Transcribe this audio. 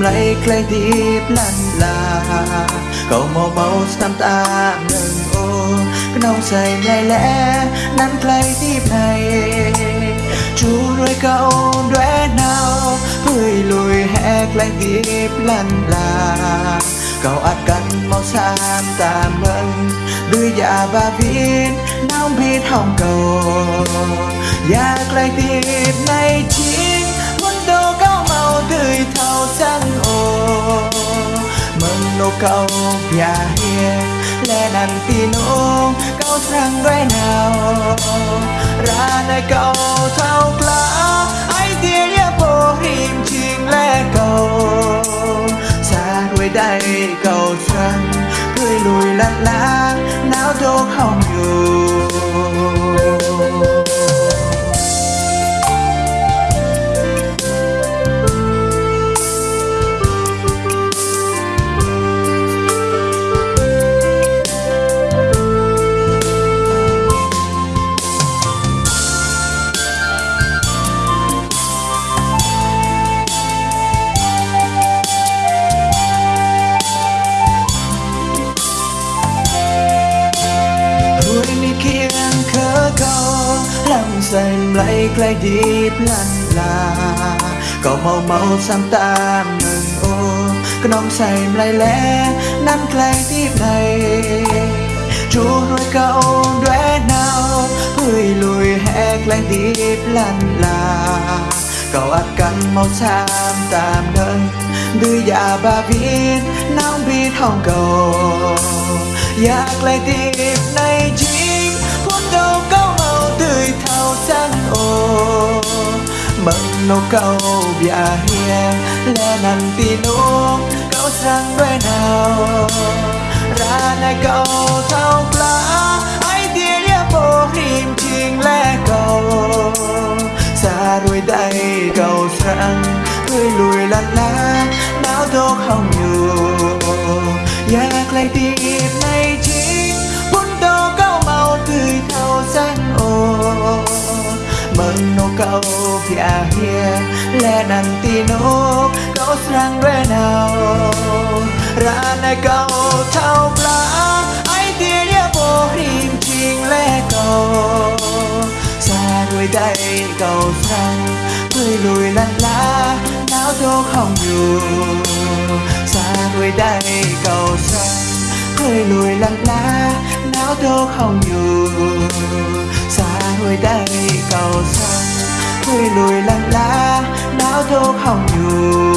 lấy clay deep lăn là cậu mò màu tam ta nâng ô cái nông say ngày lẽ năn clay deep này chú rồi cậu đóe nào hơi lùi hè clay deep lăn là cậu ắt cắn màu xám tạm nâng đưa dạ và viên nóng biết hồng cầu อยากไกลตีบในทิ้ cậu nhà hiền, lẽ nằn tin ôm, cậu sang đôi nào? Ra nơi cậu thao lá ai tiếng nhớ bố hình chim lẽ cậu xa đuôi đây cậu rằng cười lùi lăn lá não đâu không nhường câu lòng dành lấy cây điệp lăn là cầu màu màu sang ta ngừng ô con nóng xanh lấy lẽ nắn cây điệp này. Chú nuôi câu đoé nào, vui lùi hẹ cây điệp lăn là cầu ắt cắn màu xám tam đơn đưa dạ ba biết nắng biết hồng cầu. Yak lại tìm này chính phút đông ơi thao giang ô mận nô câu bia hia lê nàng tì nô câu sang đuôi nào. Ra này câu thao plá ai tia lia bô hìm chinh lẽ câu xa đuôi tay câu sang hơi lùi lăn lá não thô không nantinog Kau serang ra Rana kau thao bla Ai tiria bohrim ching le kau Xa người tay cầu sang Người lùi lăn lá Náo tô không dù Xa người tay cầu sang Người lùi lăn lá Náo tô không dù bao nhiêu